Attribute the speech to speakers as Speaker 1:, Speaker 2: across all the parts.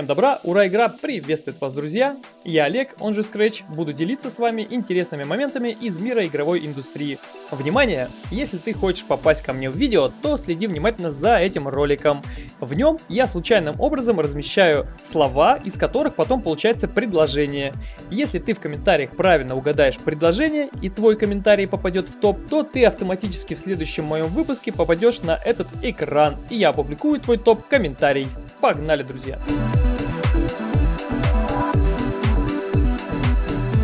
Speaker 1: Всем добра, ура, игра приветствует вас, друзья! Я Олег, он же Scratch, буду делиться с вами интересными моментами из мира игровой индустрии. Внимание! Если ты хочешь попасть ко мне в видео, то следи внимательно за этим роликом. В нем я случайным образом размещаю слова, из которых потом получается предложение. Если ты в комментариях правильно угадаешь предложение и твой комментарий попадет в топ, то ты автоматически в следующем моем выпуске попадешь на этот экран, и я опубликую твой топ-комментарий. Погнали, друзья!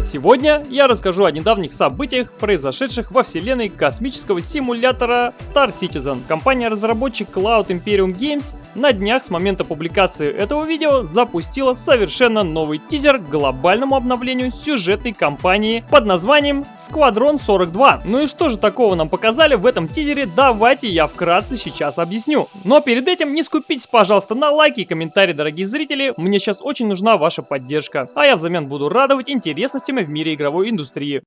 Speaker 1: Сегодня я расскажу о недавних событиях, произошедших во вселенной космического симулятора Star Citizen. Компания-разработчик Cloud Imperium Games на днях с момента публикации этого видео запустила совершенно новый тизер к глобальному обновлению сюжетной кампании под названием Squadron 42. Ну и что же такого нам показали в этом тизере, давайте я вкратце сейчас объясню. Но перед этим не скупитесь, пожалуйста, на лайки и комментарии, дорогие зрители, мне сейчас очень нужна ваша поддержка, а я взамен буду радовать интересностями в мире игровой индустрии.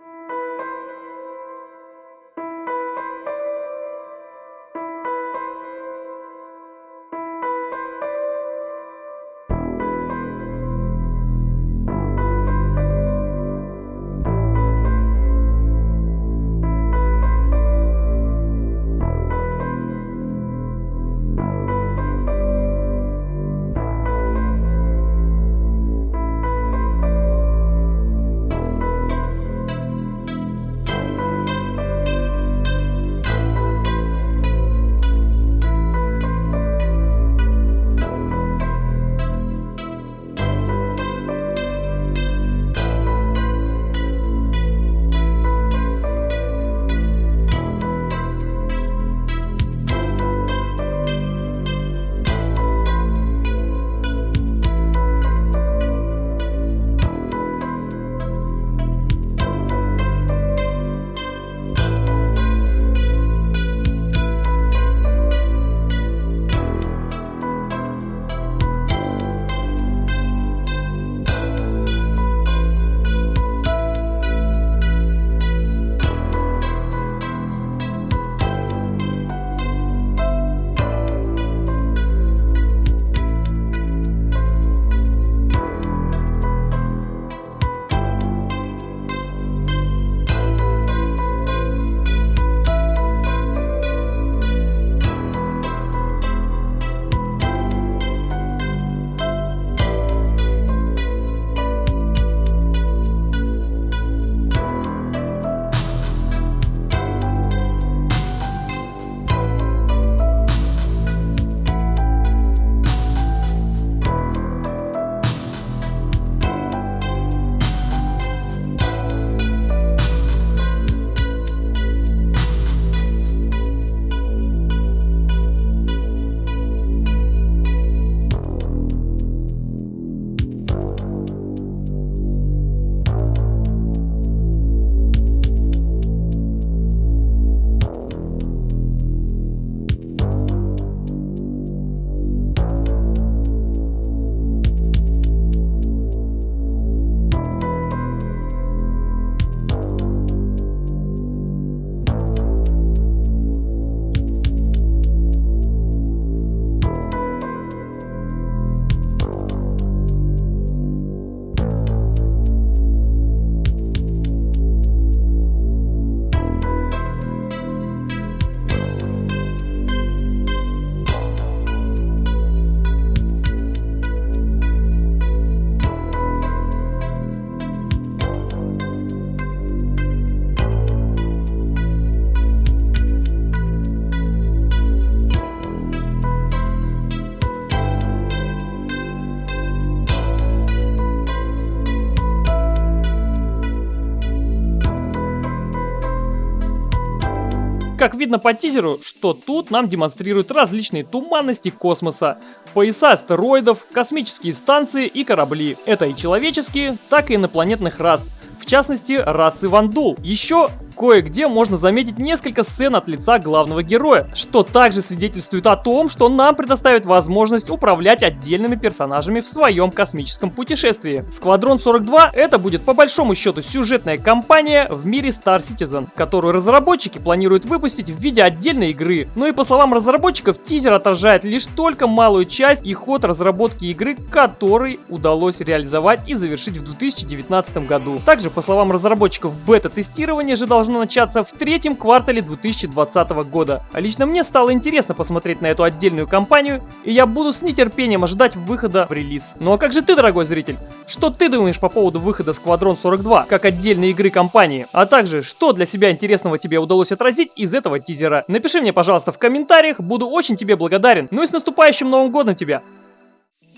Speaker 1: Как видно по тизеру, что тут нам демонстрируют различные туманности космоса, пояса астероидов, космические станции и корабли. Это и человеческие, так и инопланетных рас, в частности расы Вандул. Еще кое-где можно заметить несколько сцен от лица главного героя, что также свидетельствует о том, что нам предоставит возможность управлять отдельными персонажами в своем космическом путешествии. Сквадрон 42 это будет по большому счету сюжетная кампания в мире Star Citizen, которую разработчики планируют выпустить в виде отдельной игры. Ну и по словам разработчиков, тизер отражает лишь только малую часть и ход разработки игры, который удалось реализовать и завершить в 2019 году. Также, по словам разработчиков, бета-тестирование же должно начаться в третьем квартале 2020 года. А лично мне стало интересно посмотреть на эту отдельную кампанию, и я буду с нетерпением ожидать выхода в релиз. Ну а как же ты, дорогой зритель? Что ты думаешь по поводу выхода Squadron 42 как отдельной игры компании? А также, что для себя интересного тебе удалось отразить из этого тизера? Напиши мне, пожалуйста, в комментариях, буду очень тебе благодарен. Ну и с наступающим Новым Годом тебя!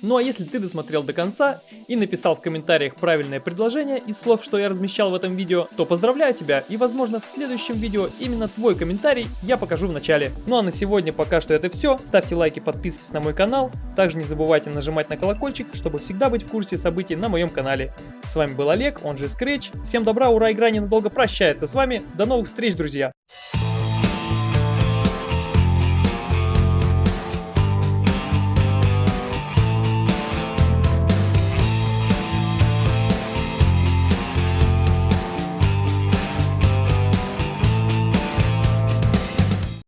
Speaker 1: Ну а если ты досмотрел до конца и написал в комментариях правильное предложение из слов, что я размещал в этом видео, то поздравляю тебя и возможно в следующем видео именно твой комментарий я покажу в начале. Ну а на сегодня пока что это все. Ставьте лайки, подписывайтесь на мой канал. Также не забывайте нажимать на колокольчик, чтобы всегда быть в курсе событий на моем канале. С вами был Олег, он же Scratch. Всем добра, ура, игра ненадолго прощается с вами. До новых встреч, друзья!